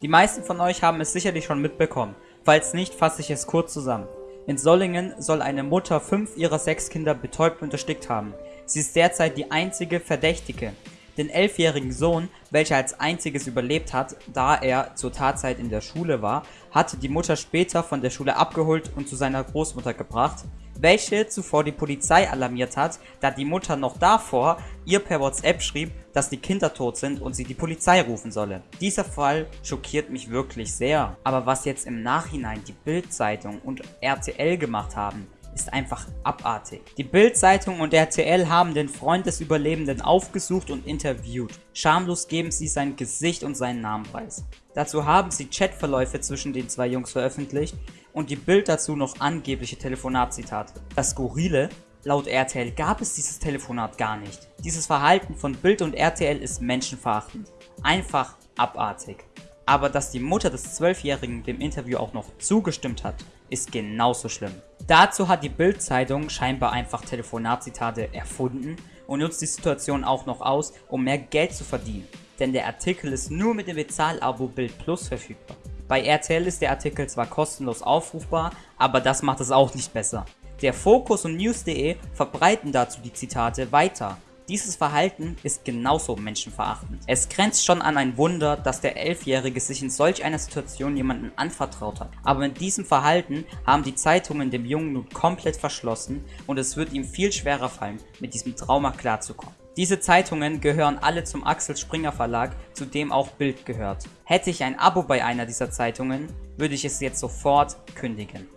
Die meisten von euch haben es sicherlich schon mitbekommen, falls nicht, fasse ich es kurz zusammen. In Sollingen soll eine Mutter fünf ihrer sechs Kinder betäubt und erstickt haben. Sie ist derzeit die einzige Verdächtige. Den elfjährigen Sohn, welcher als einziges überlebt hat, da er zur Tatzeit in der Schule war, hatte die Mutter später von der Schule abgeholt und zu seiner Großmutter gebracht, welche zuvor die Polizei alarmiert hat, da die Mutter noch davor ihr per WhatsApp schrieb, dass die Kinder tot sind und sie die Polizei rufen solle. Dieser Fall schockiert mich wirklich sehr. Aber was jetzt im Nachhinein die Bild-Zeitung und RTL gemacht haben, ist einfach abartig. Die Bild-Zeitung und RTL haben den Freund des Überlebenden aufgesucht und interviewt. Schamlos geben sie sein Gesicht und seinen Namen preis. Dazu haben sie Chatverläufe zwischen den zwei Jungs veröffentlicht und die Bild dazu noch angebliche Telefonatzitate. Das Skurrile, laut RTL gab es dieses Telefonat gar nicht. Dieses Verhalten von Bild und RTL ist menschenverachtend. Einfach abartig. Aber dass die Mutter des Zwölfjährigen dem Interview auch noch zugestimmt hat, ist genauso schlimm. Dazu hat die Bild-Zeitung scheinbar einfach Telefonatzitate erfunden und nutzt die Situation auch noch aus, um mehr Geld zu verdienen. Denn der Artikel ist nur mit dem Bezahlabo Bild Plus verfügbar. Bei RTL ist der Artikel zwar kostenlos aufrufbar, aber das macht es auch nicht besser. Der Fokus und News.de verbreiten dazu die Zitate weiter dieses Verhalten ist genauso menschenverachtend. Es grenzt schon an ein Wunder, dass der Elfjährige sich in solch einer Situation jemanden anvertraut hat. Aber mit diesem Verhalten haben die Zeitungen dem Jungen nun komplett verschlossen und es wird ihm viel schwerer fallen, mit diesem Trauma klarzukommen. Diese Zeitungen gehören alle zum Axel Springer Verlag, zu dem auch Bild gehört. Hätte ich ein Abo bei einer dieser Zeitungen, würde ich es jetzt sofort kündigen.